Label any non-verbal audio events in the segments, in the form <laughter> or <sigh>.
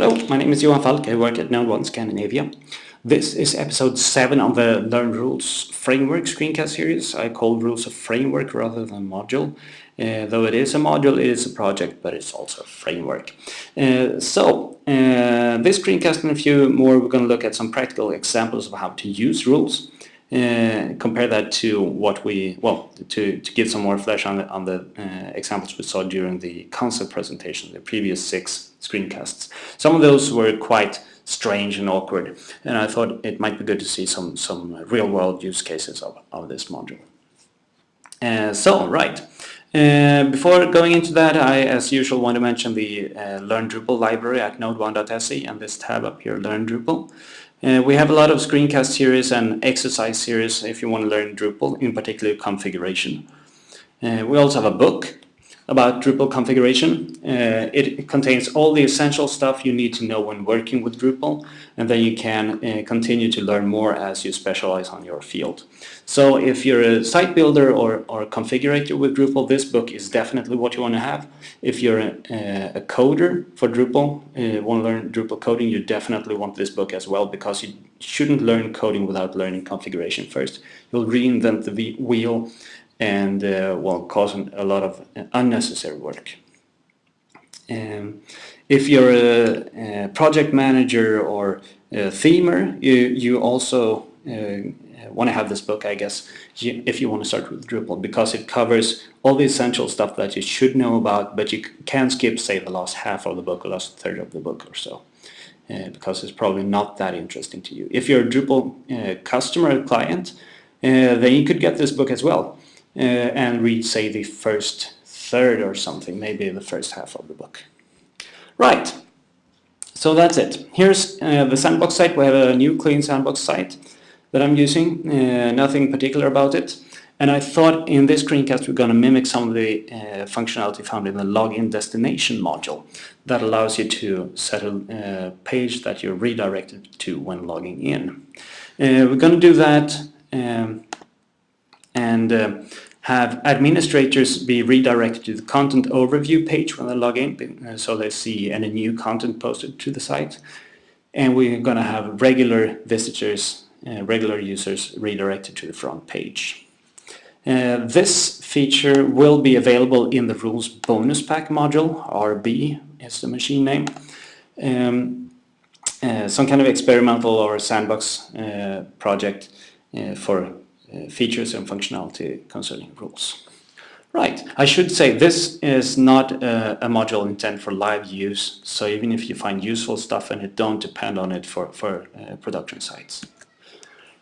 Hello, my name is Johan Falk. I work at NodeOne Scandinavia. This is episode 7 of the Learn Rules Framework screencast series. I call Rules a framework rather than module. Uh, though it is a module, it is a project, but it's also a framework. Uh, so, uh, this screencast and a few more, we're going to look at some practical examples of how to use rules. Uh, compare that to what we, well, to, to give some more flesh on the, on the uh, examples we saw during the concept presentation, the previous six screencasts. Some of those were quite strange and awkward, and I thought it might be good to see some, some real-world use cases of, of this module. Uh, so, right. Uh, before going into that, I, as usual, want to mention the uh, Learn Drupal library at nodeone.se and this tab up here, Learn Drupal. Uh, we have a lot of screencast series and exercise series if you want to learn Drupal, in particular configuration. Uh, we also have a book about Drupal configuration. Uh, it contains all the essential stuff you need to know when working with Drupal and then you can uh, continue to learn more as you specialize on your field. So if you're a site builder or, or configurator with Drupal, this book is definitely what you want to have. If you're a, a coder for Drupal, uh, want to learn Drupal coding, you definitely want this book as well because you shouldn't learn coding without learning configuration first. You'll reinvent the wheel and uh, well causing a lot of unnecessary work. Um, if you're a, a, project manager or a themer, you, you also uh, want to have this book, I guess, if you want to start with Drupal, because it covers all the essential stuff that you should know about, but you can skip, say, the last half of the book or last third of the book or so, uh, because it's probably not that interesting to you. If you're a Drupal uh, customer client, uh, then you could get this book as well. Uh, and read, say, the first third or something, maybe the first half of the book. Right, so that's it. Here's uh, the sandbox site. We have a new clean sandbox site that I'm using, uh, nothing particular about it. And I thought in this screencast we're going to mimic some of the uh, functionality found in the login destination module that allows you to set a uh, page that you're redirected to when logging in. Uh, we're going to do that um, and uh, have administrators be redirected to the content overview page when they log in uh, so they see any new content posted to the site. And we're going to have regular visitors, uh, regular users redirected to the front page. Uh, this feature will be available in the rules bonus pack module, RB is the machine name. Um, uh, some kind of experimental or sandbox uh, project uh, for features and functionality concerning rules. Right, I should say this is not a, a, module intended for live use, so even if you find useful stuff in it, don't depend on it for, for uh, production sites.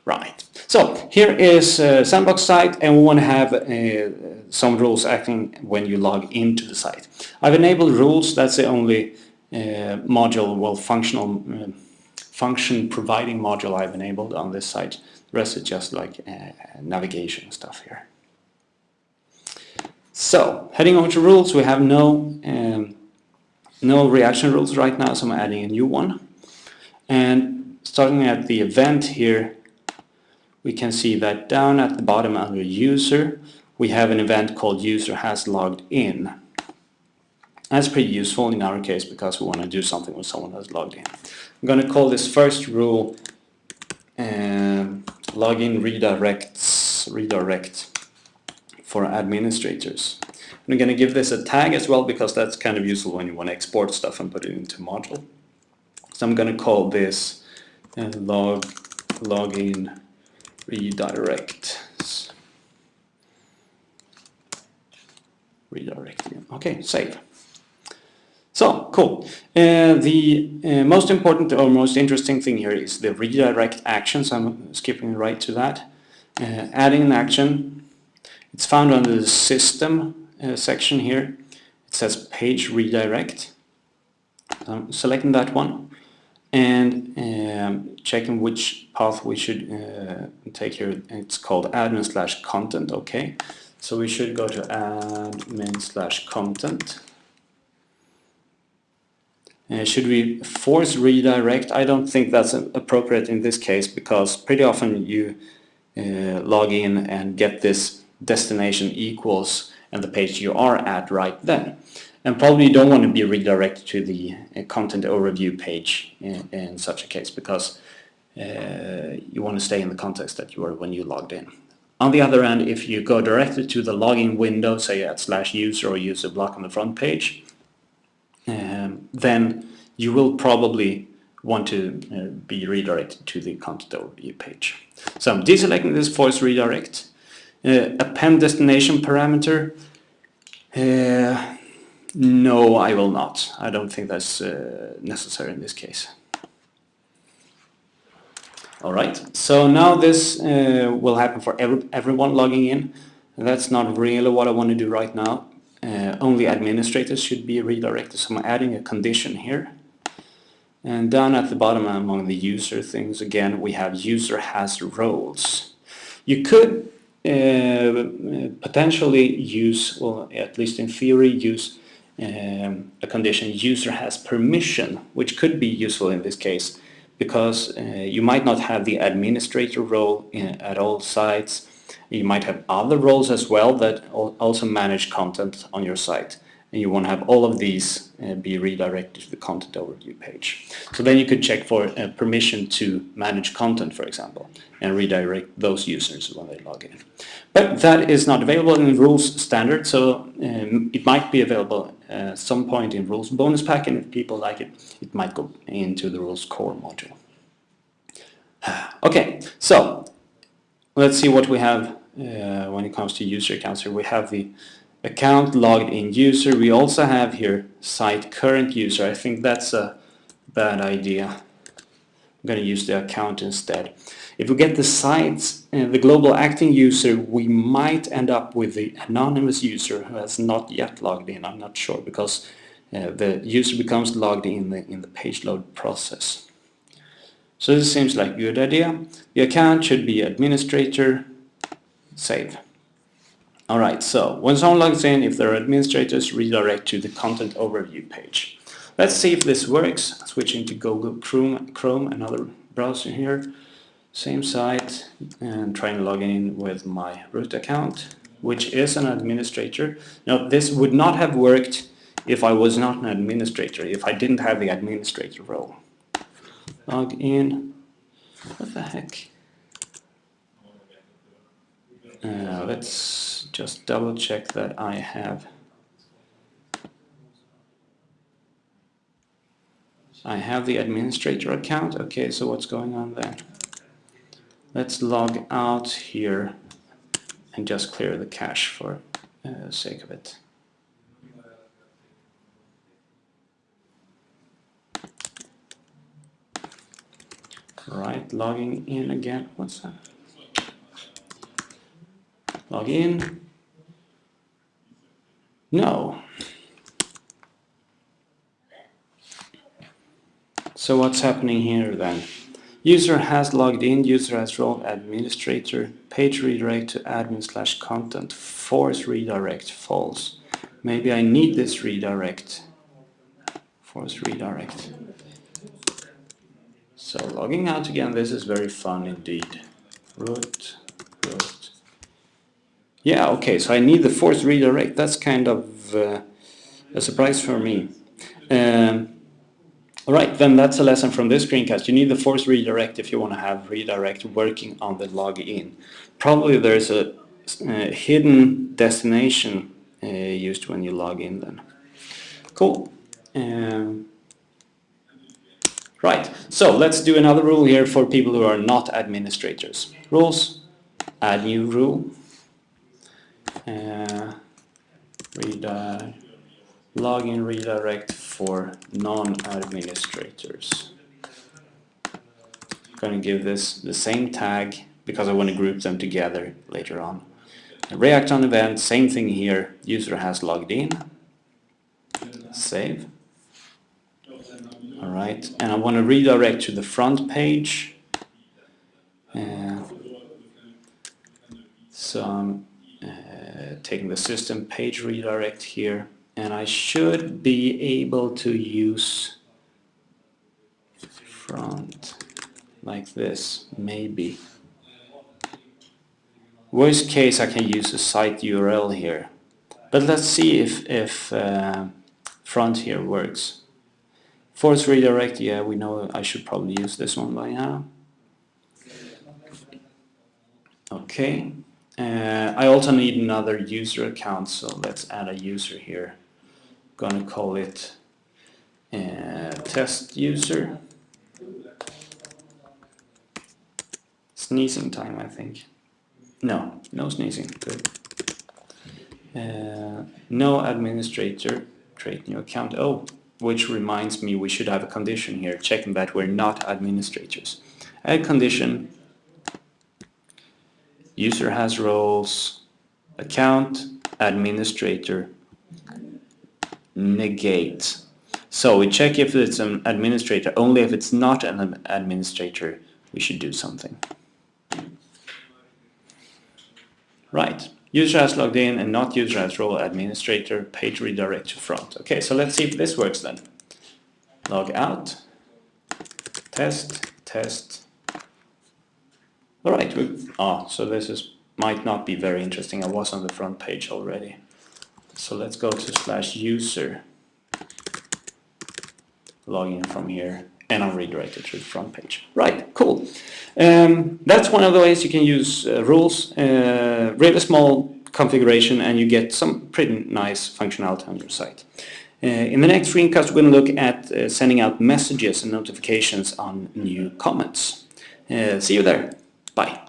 Right, so here is a sandbox site and we want to have uh, some rules acting when you log into the site. I've enabled rules, that's the only uh, module, well functional uh, function providing module I've enabled on this site. Rest is just like uh, navigation stuff here. So, heading over to rules, we have no, um, no reaction rules right now, so I'm adding a new one. And starting at the event here, we can see that down at the bottom under user, we have an event called user has logged in. That's pretty useful in our case because we want to do something when someone has logged in. I'm going to call this first rule um, login redirects redirect for administrators. I'm going to give this a tag as well because that's kind of useful when you want to export stuff and put it into module. So I'm going to call this uh, log login redirect redirect. Okay, save. So, cool. Uh, the uh, most important or most interesting thing here is the redirect action, so I'm skipping right to that. Uh, adding an action, it's found under the system uh, section here. It says page redirect. I'm selecting that one and um, checking which path we should uh, take here. It's called admin slash content, okay. So we should go to admin slash content uh, should we force redirect? I don't think that's appropriate in this case because pretty often you uh, log in and get this destination equals and the page you are at right then. And probably you don't want to be redirected to the uh, content overview page in, in such a case because uh, you want to stay in the context that you were when you logged in. On the other hand, if you go directly to the login window, say at slash user or user block on the front page, um, then you will probably want to uh, be redirected to the content overview page. So I'm deselecting this force redirect. Uh, append destination parameter. Uh, no, I will not. I don't think that's uh, necessary in this case. Alright, so now this uh, will happen for every, everyone logging in. That's not really what I want to do right now. Uh, only administrators should be redirected, so I'm adding a condition here. And down at the bottom among the user things, again, we have user has roles. You could uh, potentially use, or at least in theory, use um, a condition user has permission, which could be useful in this case because uh, you might not have the administrator role in, at all sites. You might have other roles as well that also manage content on your site. And you want to have all of these uh, be redirected to the content overview page. So then you could check for uh, permission to manage content, for example, and redirect those users when they log in. But that is not available in rules standard, so um, it might be available at uh, some point in rules bonus pack, and if people like it, it might go into the rules core module. <sighs> Okay, so let's see what we have uh, when it comes to user accounts here. We have the account logged in user. We also have here site current user. I think that's a bad idea. I'm going to use the account instead. If we get the site, uh, the global acting user, we might end up with the anonymous user who has not yet logged in. I'm not sure because uh, the user becomes logged in the, in the page load process. So this seems like a good idea. The account should be administrator, save. Alright, so when someone logs in, if they're administrators, redirect to the content overview page. Let's see if this works. Switching to Google Chrome, Chrome another browser here same site and trying to log in with my root account which is an administrator. Now this would not have worked if I was not an administrator, if I didn't have the administrator role. Log in, what the heck? Uh, let's just double check that I have I have the administrator account. Okay, so what's going on there? Let's log out here and just clear the cache for uh, sake of it. Right, logging in again. What's that? Log in. No. So what's happening here then? User has logged in, user has role administrator, page redirect to admin slash content, force redirect, false. Maybe I need this redirect, force redirect. So logging out again, this is very fun indeed. Root, root. Yeah, okay, so I need the force redirect. That's kind of uh, a surprise for me. Um, Alright, then that's a lesson from this screencast. You need the force redirect if you want to have redirect working on the login. Probably there's a hidden destination uh, used when you log in then. Cool. Um, right, so let's do another rule here for people who are not administrators. Rules, add new rule, uh, login redirect for non-administrators. I'm going to give this the same tag because I want to group them together later on. React on event, same thing here, user has logged in, save. Alright, and I want to redirect to the front page. Uh, so I'm uh, taking the system page redirect here and I should be able to use front like this, maybe. Worst case I can use a site URL here. But let's see if, if uh, front here works. Force redirect, yeah, we know I should probably use this one by now. Okay. Uh, I also need another user account, so let's add a user here. I'm Gonna call it uh, test user. Sneezing time, I think. No, no sneezing. Good. Uh, no administrator. Create new account. Oh, which reminds me we should have a condition here checking that we're not administrators. Add condition. User has roles. Account. Administrator. Negate. So we check if it's an administrator. Only if it's not an administrator we should do something. Right. User has logged in and not user has role administrator, page redirect to front. Okay, so let's see if this works then. Log out, test, test. All right, we, oh, so this is might not be very interesting. I was on the front page already. So let's go to slash user. Log in from here and I'm redirected to the front page. Right, cool. Um, that's one of the ways you can use uh, rules. Uh, really small configuration and you get some pretty nice functionality on your site. Uh, in the next screencast we're going to look at uh, sending out messages and notifications on new comments. Uh, see you there. Bye.